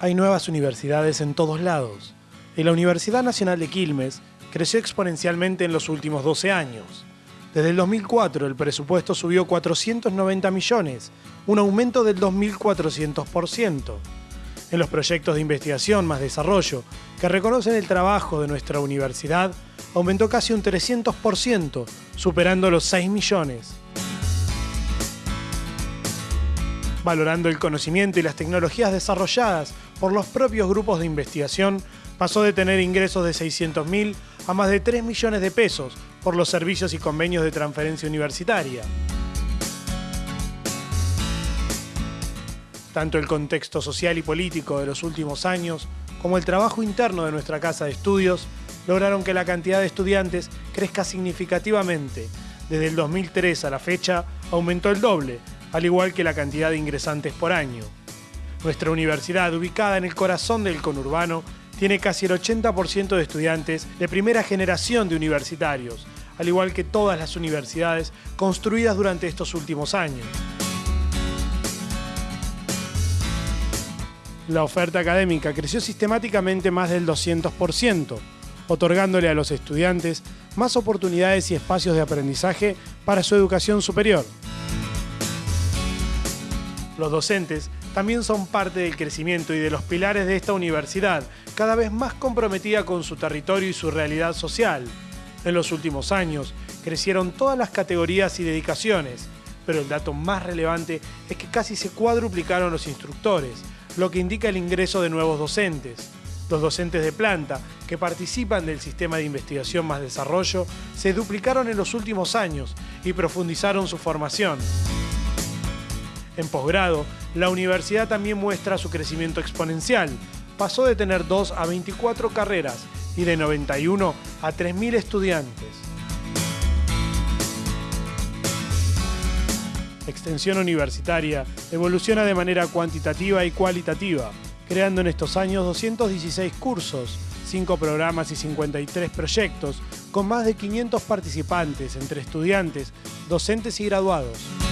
Hay nuevas universidades en todos lados y la Universidad Nacional de Quilmes creció exponencialmente en los últimos 12 años. Desde el 2004 el presupuesto subió 490 millones, un aumento del 2.400%. En los proyectos de investigación más desarrollo, que reconocen el trabajo de nuestra universidad, aumentó casi un 300%, superando los 6 millones. Valorando el conocimiento y las tecnologías desarrolladas por los propios grupos de investigación, pasó de tener ingresos de 600.000 a más de 3 millones de pesos por los servicios y convenios de transferencia universitaria. Tanto el contexto social y político de los últimos años como el trabajo interno de nuestra casa de estudios lograron que la cantidad de estudiantes crezca significativamente. Desde el 2003 a la fecha aumentó el doble, al igual que la cantidad de ingresantes por año. Nuestra universidad, ubicada en el corazón del conurbano, tiene casi el 80% de estudiantes de primera generación de universitarios, al igual que todas las universidades construidas durante estos últimos años. La oferta académica creció sistemáticamente más del 200%, otorgándole a los estudiantes más oportunidades y espacios de aprendizaje para su educación superior. Los docentes también son parte del crecimiento y de los pilares de esta universidad, cada vez más comprometida con su territorio y su realidad social. En los últimos años crecieron todas las categorías y dedicaciones, pero el dato más relevante es que casi se cuadruplicaron los instructores, lo que indica el ingreso de nuevos docentes. Los docentes de planta, que participan del sistema de investigación más desarrollo, se duplicaron en los últimos años y profundizaron su formación. En posgrado, la universidad también muestra su crecimiento exponencial. Pasó de tener 2 a 24 carreras y de 91 a 3.000 estudiantes. Extensión universitaria evoluciona de manera cuantitativa y cualitativa, creando en estos años 216 cursos, 5 programas y 53 proyectos, con más de 500 participantes entre estudiantes, docentes y graduados.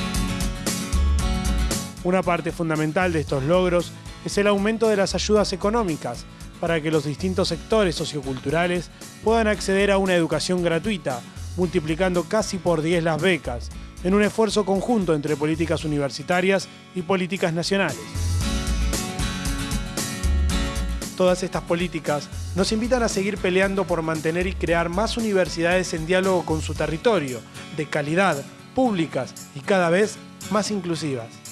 Una parte fundamental de estos logros es el aumento de las ayudas económicas para que los distintos sectores socioculturales puedan acceder a una educación gratuita, multiplicando casi por 10 las becas, en un esfuerzo conjunto entre políticas universitarias y políticas nacionales. Todas estas políticas nos invitan a seguir peleando por mantener y crear más universidades en diálogo con su territorio, de calidad, públicas y cada vez más inclusivas.